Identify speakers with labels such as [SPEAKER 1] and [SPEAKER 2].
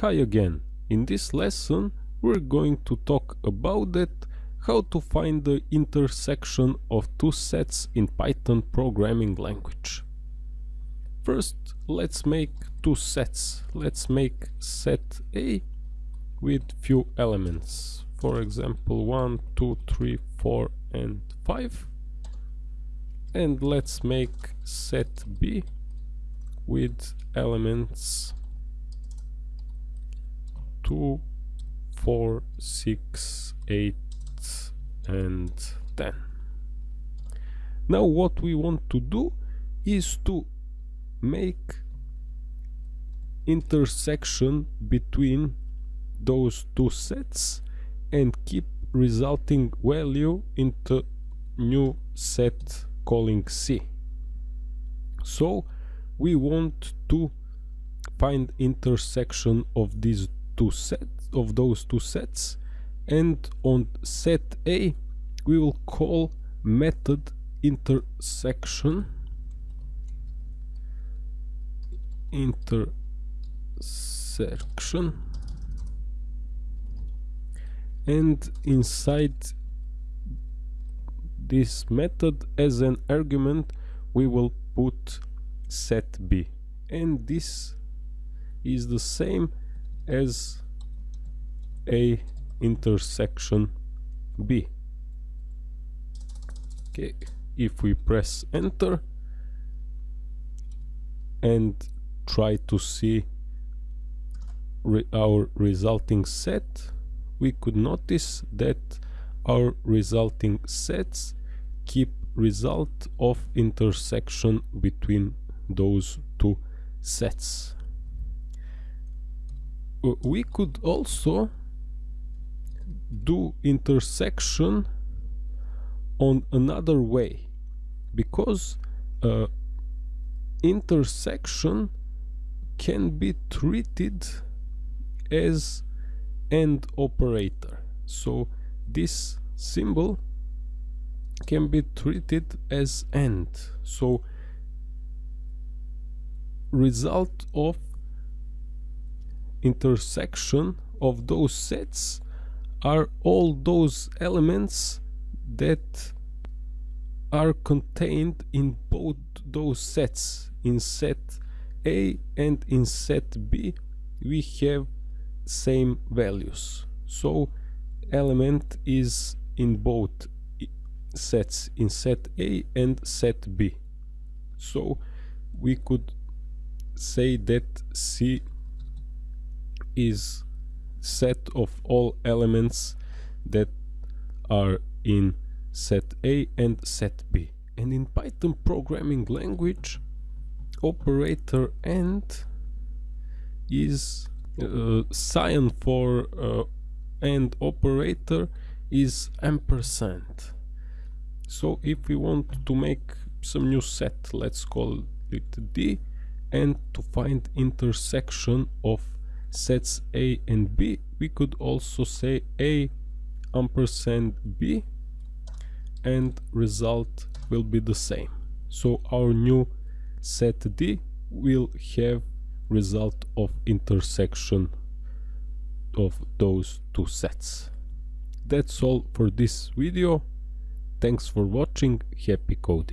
[SPEAKER 1] Hi again. In this lesson we're going to talk about it, how to find the intersection of two sets in Python programming language. First let's make two sets. Let's make set A with few elements. For example 1, 2, 3, 4 and 5. And let's make set B with elements 2, 4, 6, 8 and 10. Now what we want to do is to make intersection between those two sets and keep resulting value into new set calling C. So we want to find intersection of these two sets of those two sets. And on set A we will call method intersection. Intersection. And inside this method as an argument we will put set b. And this is the same as a intersection b. Okay if we press enter and try to see re our resulting set we could notice that our resulting sets keep result of intersection between those two sets we could also do intersection on another way because uh, intersection can be treated as AND operator. So this symbol can be treated as AND so result of intersection of those sets are all those elements that are contained in both those sets. In set A and in set B we have same values. So element is in both sets in set A and set B. So we could say that C is set of all elements that are in set A and set B. And in Python programming language operator AND is uh, sign for uh, AND operator is ampersand. So if we want to make some new set let's call it D and to find intersection of sets A and B we could also say A ampersand B and result will be the same. So our new set D will have result of intersection of those two sets. That's all for this video. Thanks for watching. Happy coding